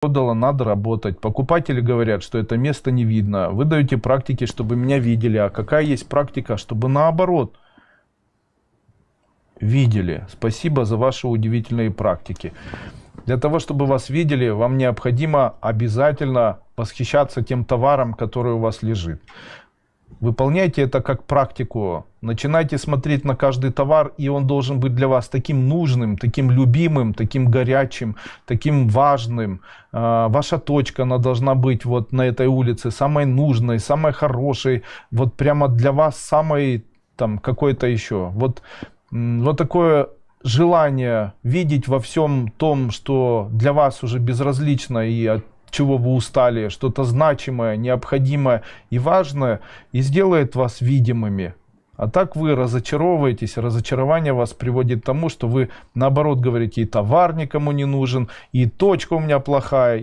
продала, надо работать. Покупатели говорят, что это место не видно. Вы даете практики, чтобы меня видели. А какая есть практика, чтобы наоборот видели? Спасибо за ваши удивительные практики. Для того, чтобы вас видели, вам необходимо обязательно восхищаться тем товаром, который у вас лежит. Выполняйте это как практику. Начинайте смотреть на каждый товар, и он должен быть для вас таким нужным, таким любимым, таким горячим, таким важным. А, ваша точка, она должна быть вот на этой улице самой нужной, самой хорошей, вот прямо для вас самой там какой-то еще. Вот, вот такое желание видеть во всем том, что для вас уже безразлично и от чего вы устали, что-то значимое, необходимое и важное, и сделает вас видимыми. А так вы разочаровываетесь, разочарование вас приводит к тому, что вы наоборот говорите, и товар никому не нужен, и точка у меня плохая,